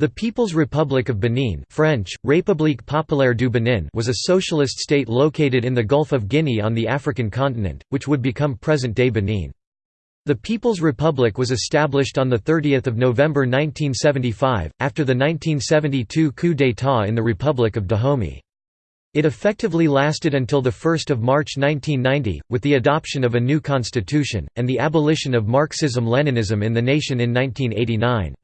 The People's Republic of Benin French, République Populaire du Benin was a socialist state located in the Gulf of Guinea on the African continent, which would become present-day Benin. The People's Republic was established on 30 November 1975, after the 1972 coup d'état in the Republic of Dahomey. It effectively lasted until 1 March 1990, with the adoption of a new constitution, and the abolition of Marxism-Leninism in the nation in 1989.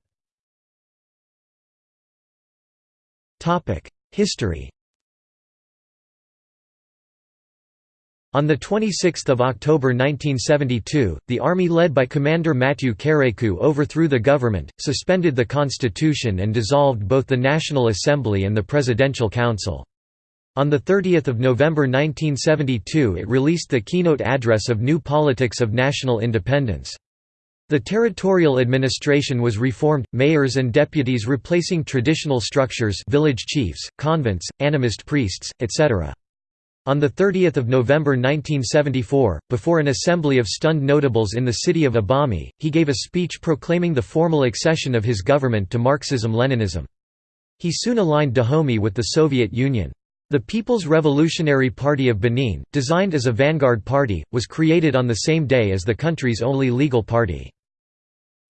History On 26 October 1972, the army led by Commander Mathieu Kérékou overthrew the government, suspended the constitution and dissolved both the National Assembly and the Presidential Council. On 30 November 1972 it released the keynote address of New Politics of National Independence. The territorial administration was reformed, mayors and deputies replacing traditional structures village chiefs, convents, animist priests, etc. On 30 November 1974, before an assembly of stunned notables in the city of Abomey, he gave a speech proclaiming the formal accession of his government to Marxism-Leninism. He soon aligned Dahomey with the Soviet Union. The People's Revolutionary Party of Benin, designed as a vanguard party, was created on the same day as the country's only legal party.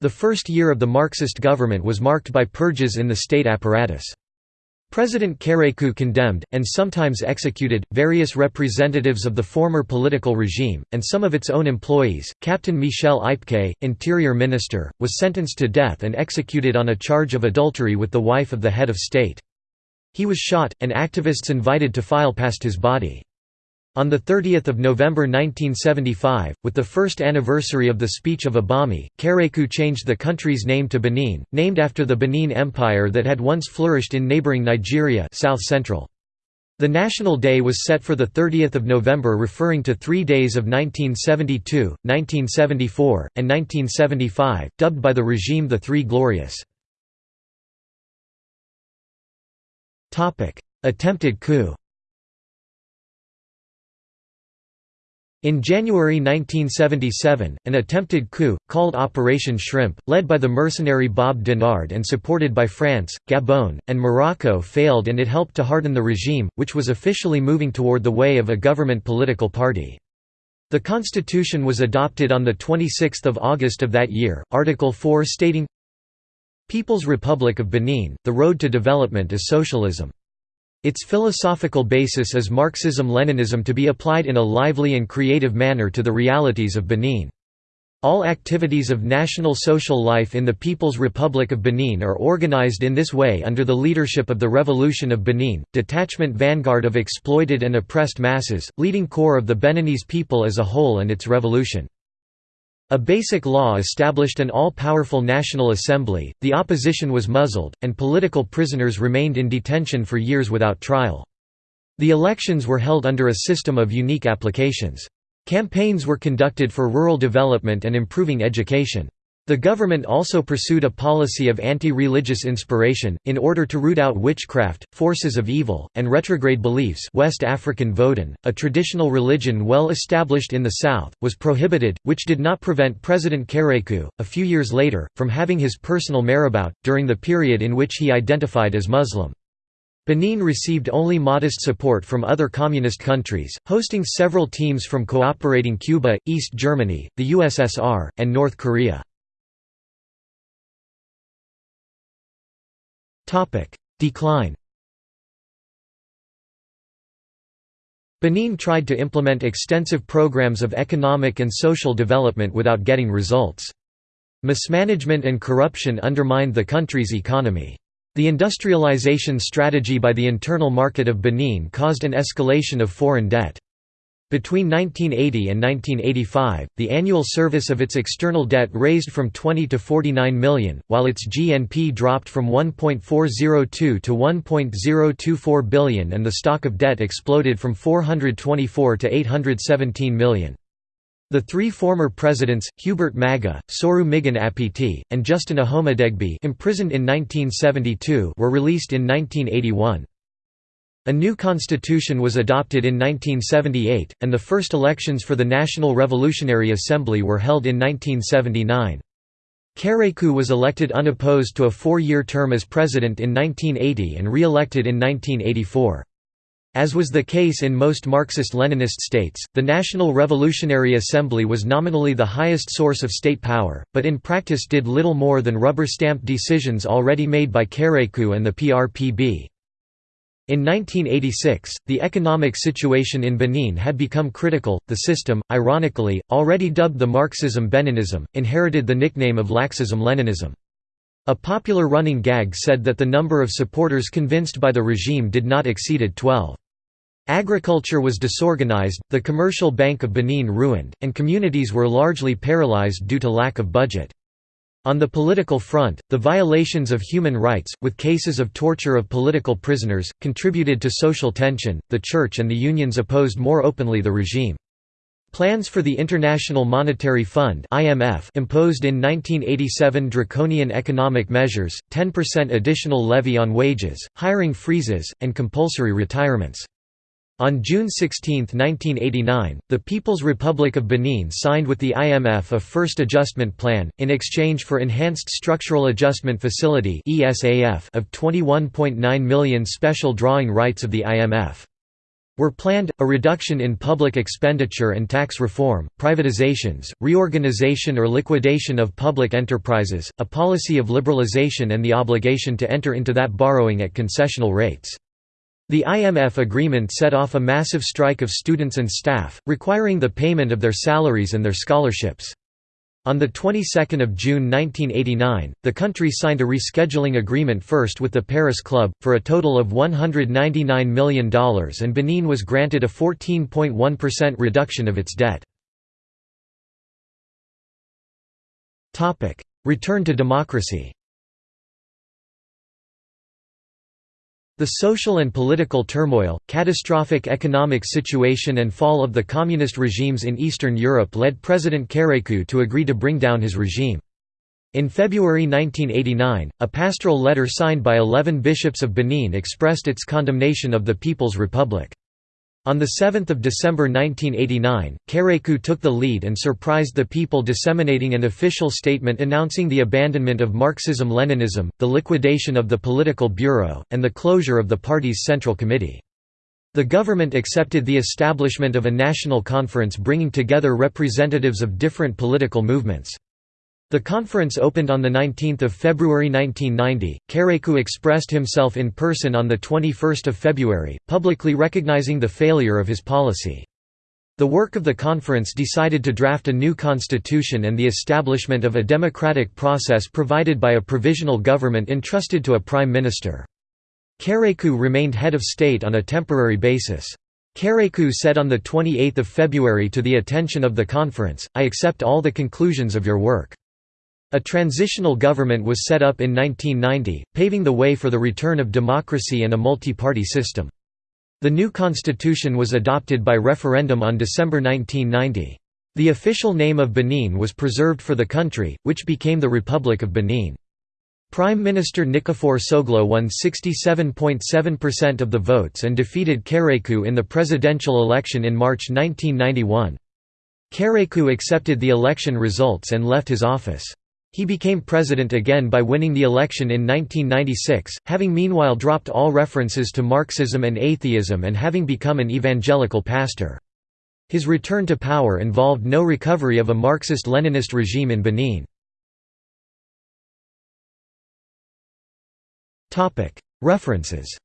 The first year of the Marxist government was marked by purges in the state apparatus. President Kérékou condemned, and sometimes executed, various representatives of the former political regime, and some of its own employees. Captain Michel Ipke, interior minister, was sentenced to death and executed on a charge of adultery with the wife of the head of state. He was shot, and activists invited to file past his body. On 30 November 1975, with the first anniversary of the Speech of Abomey, Kérékou changed the country's name to Benin, named after the Benin Empire that had once flourished in neighboring Nigeria south central. The National Day was set for 30 November referring to three days of 1972, 1974, and 1975, dubbed by the regime the Three Glorious. Attempted coup In January 1977, an attempted coup, called Operation Shrimp, led by the mercenary Bob Denard and supported by France, Gabon, and Morocco failed and it helped to harden the regime, which was officially moving toward the way of a government political party. The constitution was adopted on 26 August of that year, Article 4 stating, People's Republic of Benin, the road to development is socialism. Its philosophical basis is Marxism-Leninism to be applied in a lively and creative manner to the realities of Benin. All activities of national social life in the People's Republic of Benin are organized in this way under the leadership of the Revolution of Benin, detachment vanguard of exploited and oppressed masses, leading core of the Beninese people as a whole and its revolution. A basic law established an all-powerful National Assembly, the opposition was muzzled, and political prisoners remained in detention for years without trial. The elections were held under a system of unique applications. Campaigns were conducted for rural development and improving education. The government also pursued a policy of anti-religious inspiration, in order to root out witchcraft, forces of evil, and retrograde beliefs West African Vodun, a traditional religion well established in the south, was prohibited, which did not prevent President Kérékou, a few years later, from having his personal marabout, during the period in which he identified as Muslim. Benin received only modest support from other communist countries, hosting several teams from cooperating Cuba, East Germany, the USSR, and North Korea. Decline Benin tried to implement extensive programs of economic and social development without getting results. Mismanagement and corruption undermined the country's economy. The industrialization strategy by the internal market of Benin caused an escalation of foreign debt. Between 1980 and 1985, the annual service of its external debt raised from 20 to 49 million, while its GNP dropped from 1.402 to 1.024 billion and the stock of debt exploded from 424 to 817 million. The three former presidents, Hubert Maga, Sourou Migan Apithy, and Justin Ahomedegbe imprisoned in 1972 were released in 1981. A new constitution was adopted in 1978, and the first elections for the National Revolutionary Assembly were held in 1979. Kérékou was elected unopposed to a four-year term as president in 1980 and re-elected in 1984. As was the case in most Marxist-Leninist states, the National Revolutionary Assembly was nominally the highest source of state power, but in practice did little more than rubber-stamp decisions already made by Kérékou and the PRPB. In 1986, the economic situation in Benin had become critical. The system, ironically, already dubbed the Marxism-Beninism, inherited the nickname of Laxism-Leninism. A popular running gag said that the number of supporters convinced by the regime did not exceeded 12. Agriculture was disorganized, the commercial bank of Benin ruined, and communities were largely paralyzed due to lack of budget. On the political front, the violations of human rights, with cases of torture of political prisoners, contributed to social tension. The church and the unions opposed more openly the regime. Plans for the International Monetary Fund (IMF) imposed in 1987 draconian economic measures, 10% additional levy on wages, hiring freezes, and compulsory retirements. On June 16, 1989, the People's Republic of Benin signed with the IMF a First Adjustment Plan, in exchange for Enhanced Structural Adjustment Facility of 21.9 million special drawing rights of the IMF were planned, a reduction in public expenditure and tax reform, privatizations, reorganization or liquidation of public enterprises, a policy of liberalization and the obligation to enter into that borrowing at concessional rates. The IMF agreement set off a massive strike of students and staff, requiring the payment of their salaries and their scholarships. On the 22nd of June 1989, the country signed a rescheduling agreement first with the Paris Club, for a total of $199 million and Benin was granted a 14.1% reduction of its debt. Return to democracy The social and political turmoil, catastrophic economic situation and fall of the communist regimes in Eastern Europe led President Kérékou to agree to bring down his regime. In February 1989, a pastoral letter signed by 11 bishops of Benin expressed its condemnation of the People's Republic. On 7 December 1989, Kérékou took the lead and surprised the people disseminating an official statement announcing the abandonment of Marxism-Leninism, the liquidation of the political bureau, and the closure of the party's central committee. The government accepted the establishment of a national conference bringing together representatives of different political movements. The conference opened on 19 February 1990. Kérékou expressed himself in person on 21 February, publicly recognizing the failure of his policy. The work of the conference decided to draft a new constitution and the establishment of a democratic process provided by a provisional government entrusted to a prime minister. Kérékou remained head of state on a temporary basis. Kérékou said on 28 February to the attention of the conference, I accept all the conclusions of your work. A transitional government was set up in 1990, paving the way for the return of democracy and a multi-party system. The new constitution was adopted by referendum on December 1990. The official name of Benin was preserved for the country, which became the Republic of Benin. Prime Minister Nicéphore Soglo won 67.7% of the votes and defeated Kérékou in the presidential election in March 1991. Kérékou accepted the election results and left his office. He became president again by winning the election in 1996, having meanwhile dropped all references to Marxism and atheism and having become an evangelical pastor. His return to power involved no recovery of a Marxist-Leninist regime in Benin. References